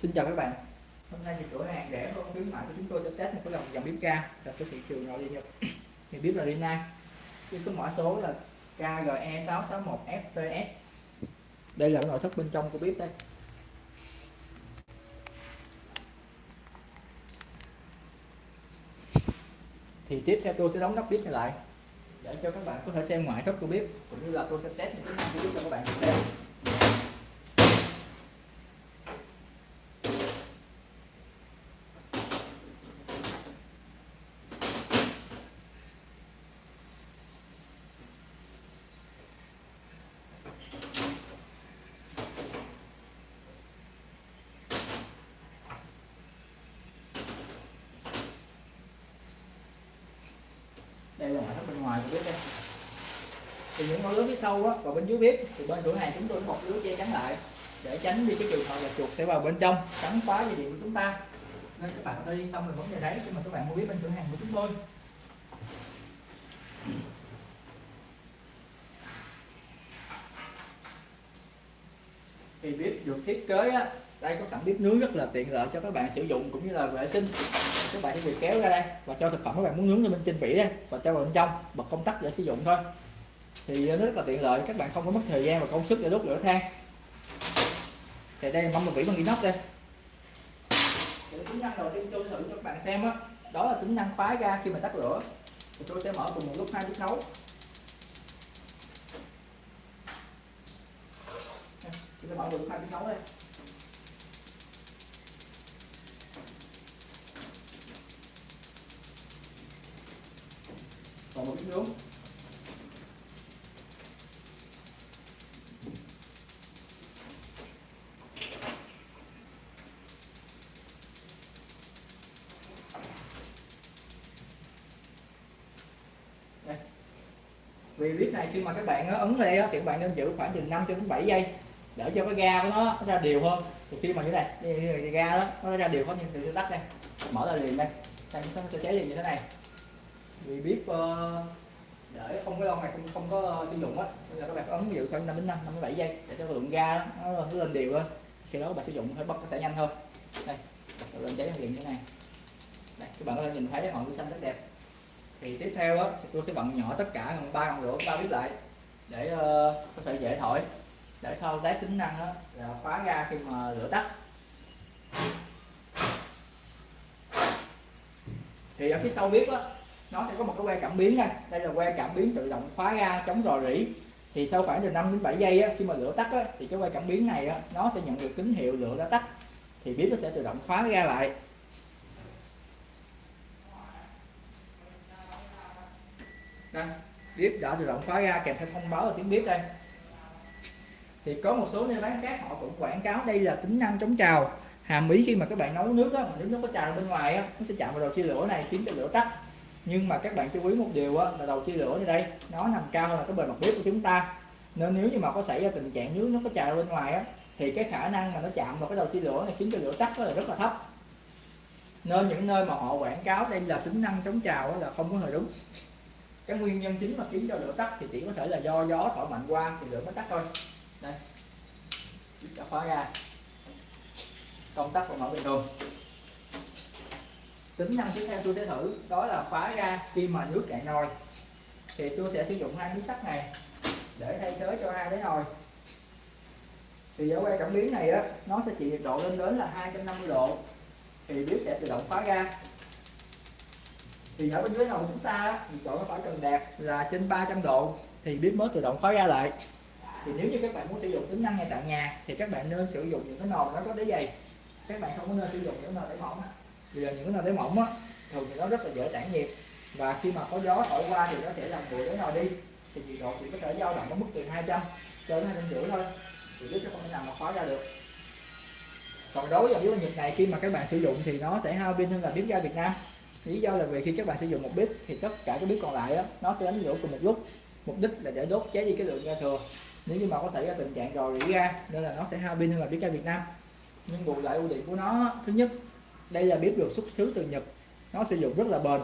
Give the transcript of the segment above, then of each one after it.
Xin chào các bạn. Hôm nay thì cửa hàng rẻ hơn, khuyến mại của chúng tôi sẽ test một cái dòng dòng bếp ga cho cái thị trường nội địa Nhật. Thì bếp là Rina với cái mã số là KGE661FPS đây là cái nội thất bên trong của bếp đây. Thì tiếp theo tôi sẽ đóng nắp bếp này lại, để cho các bạn có thể xem ngoại thất của bếp, cũng như là tôi sẽ test những cái của bếp cho các bạn xem. Đây là ngoại thất bên ngoài của bếp đây. Thì những ngôi lưới phía sau á và bên dưới bếp thì bên cửa hàng chúng tôi bọc lưới che chắn lại để tránh đi cái trường hợp là chuột sẽ vào bên trong cắn phá dây điện của chúng ta. Nên các bạn có thể yên tâm về vấn đề đấy khi mà các bạn mua bếp bên cửa hàng của chúng tôi. Thì bếp được thiết kế á, đây có sẵn bếp nướng rất là tiện lợi cho các bạn sử dụng cũng như là vệ sinh. Các bạn chỉ việc kéo ra đây và cho thực phẩm các bạn muốn nướng lên bên trên vỉ đây và cho vào bên trong bật công tắc để sử dụng thôi. Thì nó rất là tiện lợi các bạn không có mất thời gian và công sức để đốt lửa than. Thì đây là một vỉ bằng inox đây. Thì tính năng đầu tiên tôi thử cho các bạn xem đó, đó là tính năng khóa ra khi mà tắt lửa. Thì tôi sẽ mở cùng một lúc hai bếp nấu. Chúng ta mở cùng hai bếp nấu đây. Còn một bếp nước Đây. vì clip này khi mà các bạn ờ, ấn lên thì các bạn nên giữ khoảng từ 5 cho đến 7 giây để cho cái ga của nó ra đều hơn. Thì khi mà như này cái ga đó, nó ra đều hơn như từ tắt đây, mở ra liền đây. Đây, nó sẽ cháy liền như thế này vì bếp ờ, để không có lâu này không không có ờ, sử dụng á. Là các bạn ấn giữ khoảng 5 đến 5 57 giây để cho lượng ga nó, nó lên đều lên sau đó các bạn sử dụng phải bật nó sẽ nhanh hơn đây lên cháy liền như thế này. Đây các bạn có thể nhìn thấy ngọn lửa xanh rất đẹp. Thì tiếp theo á tôi sẽ bận nhỏ tất cả bằng ba ngọn lửa ba bếp lại để uh, có thể dễ thổi. Để thao tác tính năng đó là khóa ga khi mà lửa tắt. Thì ở phía sau bếp á nó sẽ có một cái que cảm biến đây đây là que cảm biến tự động khóa ra chống rò rỉ. Thì sau khoảng từ 5 đến 7 giây á, khi mà lửa tắt á, thì cái que cảm biến này á, nó sẽ nhận được tín hiệu lửa đã tắt. Thì bếp nó sẽ tự động khóa ra lại. Đây bếp đã tự động khóa ra kèm theo thông báo ở tiếng bếp đây. Thì có một số nơi bán khác họ cũng quảng cáo đây là tính năng chống trào. Hàm ý khi mà các bạn nấu nước á nước nó có trào bên ngoài á nó sẽ chạm vào đầu chia lửa này khiến cho lửa tắt nhưng mà các bạn chú ý một điều á, là đầu chia lửa như đây, nó nằm cao hơn là cái bề mặt bếp của chúng ta. Nên nếu như mà có xảy ra tình trạng nước nó có trào bên ngoài á, thì cái khả năng mà nó chạm vào cái đầu chia lửa này khiến cho lửa tắt là, rất là thấp. Nên những nơi mà họ quảng cáo đây là tính năng chống trào là không có hề đúng. Cái nguyên nhân chính mà khiến cho lửa tắt thì chỉ có thể là do gió thổi mạnh qua thì lửa mới tắt thôi. Đây, cho khóa ra. Công tắc và mở bình thường tính năng tiếp theo tôi sẽ thử. Đó là khóa ra khi mà nước cạn nồi. Thì tôi sẽ sử dụng hai miếng sắt này để thay thế cho hai cái nồi. Thì ở quay cảm biến này á, nó sẽ chịu nhiệt độ lên đến là 250 độ. Thì bếp sẽ tự động khóa ra. Thì ở bên dưới nồi chúng ta nhiệt độ nó phải cần đạt là trên 300 độ. Thì bếp mới tự động khóa ra lại. Thì nếu như các bạn muốn sử dụng tính năng này tại nhà, thì các bạn nên sử dụng những cái nồi nó có đáy dày. Các bạn không có nên sử dụng những nồi đáy mỏng vì là những cái nồi đáy mỏng á thường thì nó rất là dễ tản nhiệt. Và khi mà có gió thổi qua thì nó sẽ làm nguội cái nồi đi. Thì nhiệt độ chỉ có thể dao động ở mức từ 200 cho đến hai trăm rưỡi thôi. Thì bếp sẽ không thể nào mà khóa ra được. Còn đối với dòng bếp nhiệt này khi mà các bạn sử dụng thì nó sẽ hao pin hơn là bếp ga Việt Nam. Lý do là vì khi các bạn sử dụng một bếp thì tất cả các bếp còn lại á, nó sẽ đánh lửa cùng một lúc. Mục đích là để đốt cháy đi cái lượng ga thừa. Nếu như mà có xảy ra tình trạng rò rỉ ga nên là nó sẽ hao pin hơn là bếp ga Việt Nam. Nhưng bù lại ưu điểm của nó thứ nhất đây là bếp được xuất xứ từ Nhật. Nó sử dụng rất là bền.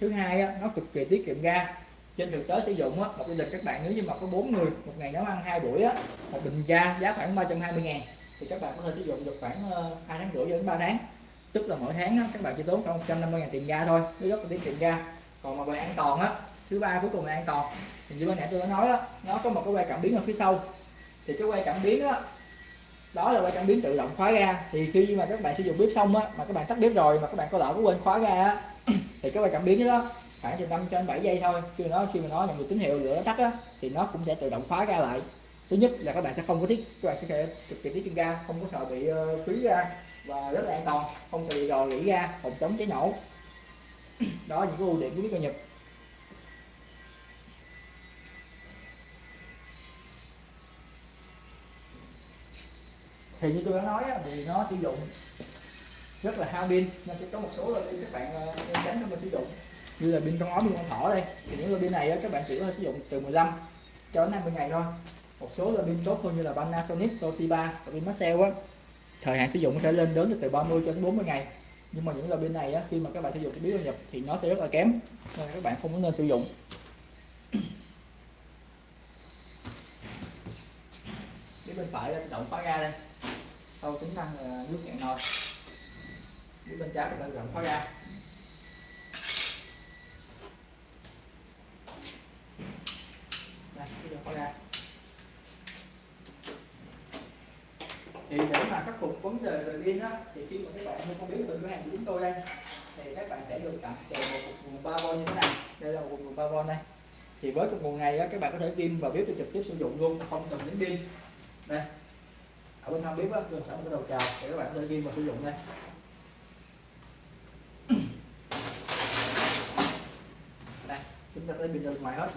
Thứ hai á, nó cực kỳ tiết kiệm ga. Trên thực tế sử dụng á, một gia đình các bạn nếu như mà có bốn người một ngày nấu ăn hai buổi á, một bình ga giá khoảng 320 ngàn thì các bạn có thể sử dụng được khoảng ờ, hai tháng rưỡi đến 3 tháng. Tức là mỗi tháng á, các bạn chỉ tốn khoảng 150 ngàn tiền ga thôi nó rất là tiết kiệm ga. Còn mà về an toàn á thứ ba cuối cùng là an toàn. Thì như ban nãy tôi đã nói á nó có một cái quay cảm biến ở phía sau. Thì cái quay cảm biến á đó là quay cảm biến tự động khóa ga thì khi mà các bạn sử dụng bếp xong á mà các bạn tắt bếp rồi mà các bạn có lỡ có quên khóa ga á thì cái quay cảm biến đó khoảng từ 5 cho 7 giây thôi. Khi nó khi mà nó nhận được tín hiệu lửa tắt á thì nó cũng sẽ tự động khóa ga lại. Thứ nhất là các bạn sẽ không có tiết các bạn sẽ cực kỳ tiết kiệm ga không có sợ bị uh, phí ga và rất là an toàn không sợ bị rò rỉ ga phòng chống cháy nổ. Đó những cái ưu điểm của bếp ga nhật. Thì như tôi đã nói thì nó sử dụng rất là hao pin. Nên sẽ có một số loại pin các bạn ờ, nên tránh không mà sử dụng. Như là pin con ống, pin con thỏ đây. Thì những loại pin này các bạn chỉ có thể sử dụng từ 15 cho đến 50 ngày thôi. Một số loại pin tốt hơn như là Panasonic, Toshiba và pin Maxell á. Thời hạn sử dụng có thể lên đến từ 30 cho đến 40 ngày. Nhưng mà những loại pin này á, khi mà các bạn sử dụng cái biến nhập thì nó sẽ rất là kém. Nên các bạn không có nên sử dụng. Phía bên phải là động khóa ga đây sau tính năng là nước cạn nồi. Phía bên trái là động khóa ra. đây bây giờ khóa ra. thì để mà khắc phục vấn đề về pin á thì khi mà các bạn mua biết biến từ cửa hàng của chúng tôi đây thì các bạn sẽ được tặng kèm một cục nguồn 3 v như thế này. Đây là một cục nguồn 3 v đây thì với cục nguồn này á, các bạn có thể pin và bếp để trực tiếp sử dụng luôn không cần đến pin. Đây ở bên hông bếp á luôn sẵn cái đầu chào. Để các bạn có thể ghi và sử dụng đây đây, chúng ta sẽ bình được ngoài hết.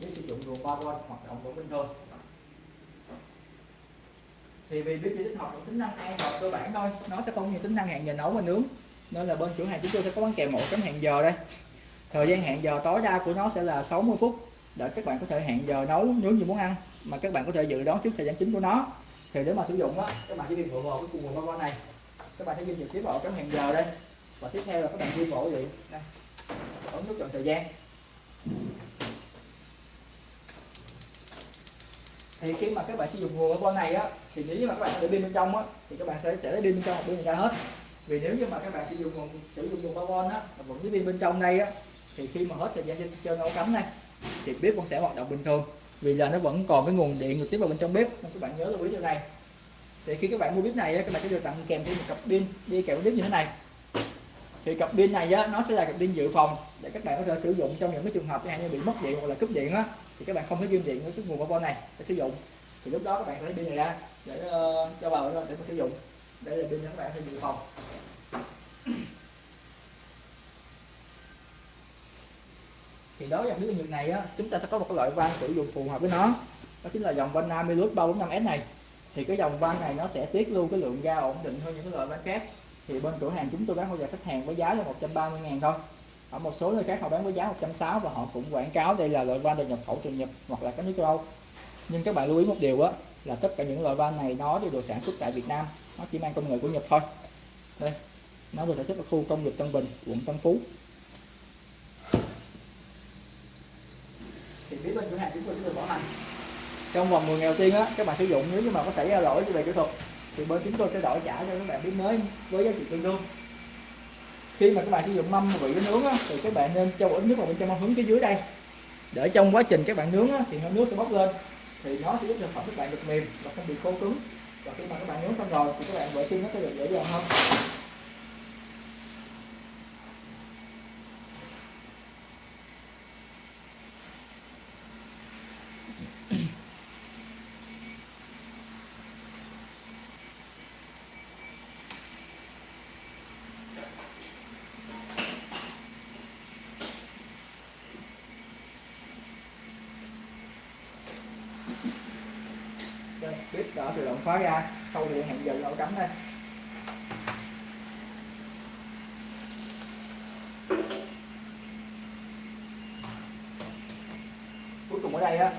Nếu sử dụng nguồn 3V hoạt động vẫn bình thường thì vì bếp chỉ tích hợp tính năng an toàn cơ bản thôi. Nó sẽ không như tính năng hẹn giờ nấu và nướng. Nên là bên cửa hàng chúng tôi sẽ có bán kèm một chấm hẹn giờ đây. Thời gian hẹn giờ tối đa của nó sẽ là 60 phút để các bạn có thể hẹn giờ nấu nướng như muốn ăn, mà các bạn có thể dự đoán trước thời gian chính của nó. Thì để mà sử dụng á, các bạn chỉ việc bộ vào cái cùng nguồn này. Các bạn sẽ ghi trực tiếp vào cái hẹn giờ đây. Và tiếp theo là các bạn ghi bộ gì đây. Ấn nút chọn thời gian. Thì khi mà các bạn sử dụng nguồn ở con này á, thì nếu như mà các bạn để pin bên trong á, thì các bạn sẽ sẽ lấy pin bên trong pin ra hết. Vì nếu như mà các bạn sử dụng nguồn sử dụng nguồn bao á vẫn với pin bên trong đây á, thì khi mà hết thời gian cho nấu cắm này thì bếp vẫn sẽ hoạt động bình thường. Vì là nó vẫn còn cái nguồn điện được tiếp vào bên trong bếp. Nên các bạn nhớ lưu ý điều này. Thì khi các bạn mua bếp này các bạn sẽ được tặng kèm thêm một cặp pin đi kèm bếp như thế này. Thì cặp pin này á, nó sẽ là cặp pin dự phòng để các bạn có thể sử dụng trong những cái trường hợp như bị mất điện hoặc là cúp điện á thì các bạn không thể ghim điện với cái nguồn bao này để sử dụng. Thì lúc đó các bạn phải lấy pin này ra để uh, cho vào để mà sử dụng. Đây là pin các bạn thêm dự phòng. Thì đối với dòng nước nhật này á, chúng ta sẽ có một cái loại van sử dụng phù hợp với nó. Đó chính là dòng van Namilus 345S này. Thì cái dòng van này nó sẽ tiết lưu cái lượng ga ổn định hơn những cái loại van khác. Thì bên cửa hàng chúng tôi bán hỗ trợ khách hàng với giá là 130 ngàn thôi. Ở một số nơi khác họ bán với giá 160 và họ cũng quảng cáo đây là loại van được nhập khẩu từ Nhật hoặc là các nước châu Âu. Nhưng các bạn lưu ý một điều á, là tất cả những loại van này nó đều được sản xuất tại Việt Nam. Nó chỉ mang công nghệ của Nhật thôi. Đây, nó được sản xuất ở khu công nghiệp Tân Bình, quận Tân Phú. Thì phía bên cửa hàng chúng tôi sẽ được bảo hành. Trong vòng 10 ngày đầu tiên á các bạn sử dụng nếu như mà có xảy ra lỗi về kỹ thuật thì bên chúng tôi sẽ đổi trả cho các bạn biết mới với giá trị tương đương. Khi mà các bạn sử dụng mâm vị với nướng á, thì các bạn nên cho ít nước vào bên trong mâm hướng phía dưới đây. Để trong quá trình các bạn nướng á, thì hơi nước sẽ bốc lên thì nó sẽ giúp cho phẩm các bạn được mềm và không bị khô cứng. Và khi mà các bạn nướng xong rồi thì các bạn vệ sinh nó sẽ được dễ dàng hơn. Bếp tự động khóa ra sau thì hẹn giờ nó cắm đây cuối cùng ở đây á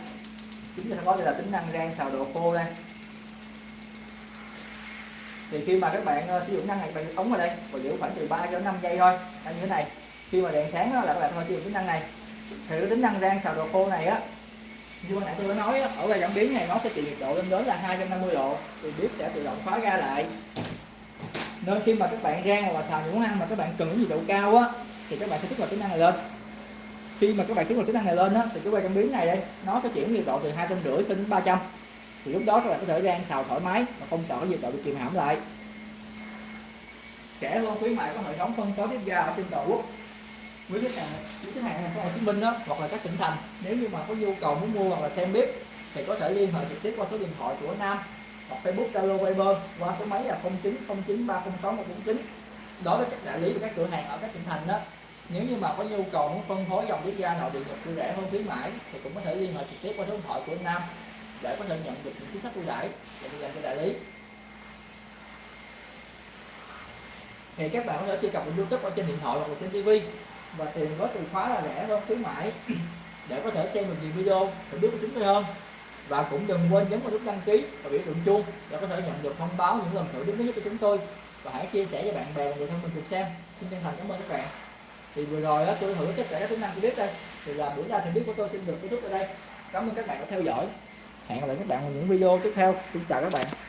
chúng ta có đây là tính năng rang xào đồ khô đây. Thì khi mà các bạn uh, sử dụng năng này bạn ống vào đây và giữ khoảng từ 3 đến 5 giây thôi. Như thế này khi mà đèn sáng đó, là các bạn có sử dụng tính năng này. Thì cái tính năng rang xào đồ khô này á như hồi nãy tôi đã nói ở đây cảm biến này nó sẽ chịu nhiệt độ lên đến là 250 độ, thì bếp sẽ tự động khóa ra lại. Nên khi mà các bạn rang hoặc là xào những món ăn mà các bạn cần cái nhiệt độ cao á, thì các bạn sẽ kích hoạt tính năng này lên. Khi mà các bạn kích hoạt tính năng này lên á, thì cái quay cảm biến này đây, nó sẽ chuyển nhiệt độ từ hai trăm rưỡi đến ba trăm. Thì lúc đó các bạn có thể rang xào thoải mái mà không sợ cái nhiệt độ bị kìm hãm lại. Rẻ hơn khuyến mại có hệ thống phân phối bếp ga ở trên toàn quốc với khách hàng, với khách hàng thành phố Hồ Chí Minh đó, hoặc là các tỉnh thành. Nếu như mà có nhu cầu muốn mua hoặc là xem bếp, thì có thể liên hệ trực tiếp qua số điện thoại của Nam hoặc Facebook, Zalo, Viber qua số máy là 0909306149 đối với các đại lý và các cửa hàng ở các tỉnh thành đó. Nếu như mà có nhu cầu muốn phân phối dòng bếp ga nội địa nhập ưu rẻ hơn khuyến mãi, thì cũng có thể liên hệ trực tiếp qua số điện thoại của Nam để có thể nhận được những chính sách ưu đãi dành cho đại lý. Thì các bạn có thể truy cập vào YouTube ở trên điện thoại hoặc là trên TV và tìm có từ khóa là rẻ hơn khuyến mãi. Để có thể xem được nhiều video để biết của chúng tôi hơn và cũng đừng quên nhấn vào nút đăng ký và biểu tượng chuông để có thể nhận được thông báo những lần thử đúng mới nhất của chúng tôi. Và hãy chia sẻ cho bạn bè và người thân mình cùng xem. Xin chân thành cảm ơn các bạn. Thì vừa rồi đó tôi thử tất cả các tính năng của bếp đây. Thì là buổi ra thì biết của tôi xin được kết thúc ở đây. Cảm ơn các bạn đã theo dõi. Hẹn gặp lại các bạn vào những video tiếp theo. Xin chào các bạn.